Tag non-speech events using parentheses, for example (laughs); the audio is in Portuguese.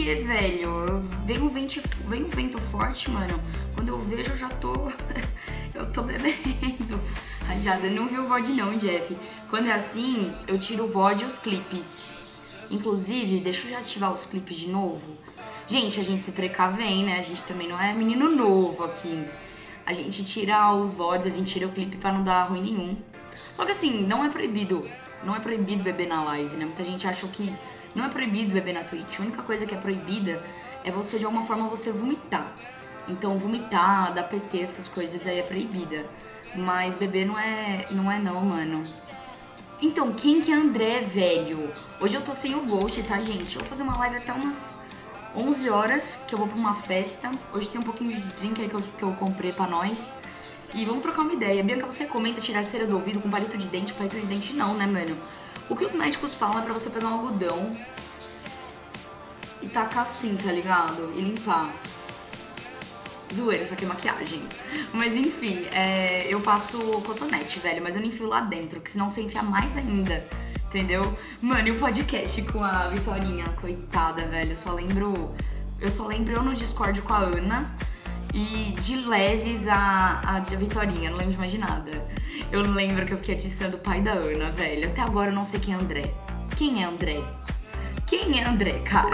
que, velho? Vem um, vento, vem um vento forte, mano. Quando eu vejo, eu já tô. (laughs) eu tô bebendo. Rajada, não viu o VOD não, Jeff. Quando é assim, eu tiro o VOD e os clipes. Inclusive, deixa eu já ativar os clipes de novo. Gente, a gente se precavém, né? A gente também não é menino novo aqui. A gente tira os VODs, a gente tira o clipe pra não dar ruim nenhum. Só que assim, não é proibido. Não é proibido beber na live, né? Muita gente acha que não é proibido beber na Twitch. A única coisa que é proibida é você, de alguma forma, você vomitar. Então, vomitar, dar PT, essas coisas aí é proibida. Mas beber não é, não é não, mano. Então, quem que é André, velho? Hoje eu tô sem o Ghost, tá, gente? Eu vou fazer uma live até umas 11 horas, que eu vou pra uma festa. Hoje tem um pouquinho de drink aí que eu, que eu comprei pra nós. E vamos trocar uma ideia. Bianca, você comenta tirar cera do ouvido com palito de dente? Palito de dente não, né, mano? O que os médicos falam é pra você pegar um algodão e tacar assim, tá ligado? E limpar. Zoeira, isso aqui é maquiagem. Mas enfim, é, eu passo cotonete, velho, mas eu não enfio lá dentro, porque senão você enfia mais ainda. Entendeu? Mano, e o podcast com a Vitorinha, coitada, velho. Eu só lembro. Eu só lembro eu no Discord com a Ana e de leves a, a, a Vitorinha, não lembro de mais de nada. Eu lembro que eu fiquei atiçando o pai da Ana, velho. Até agora eu não sei quem é André. Quem é André? Quem é André, cara?